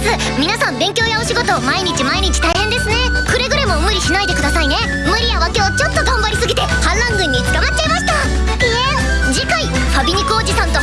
です。皆さん勉強やお仕事毎日毎日大変ですね。くれぐれも無理しないでくださいね。無理やは今日ちょっと頑張りすぎて反乱軍に捕まっちゃいました。ピエン次回ファビニクおじさんと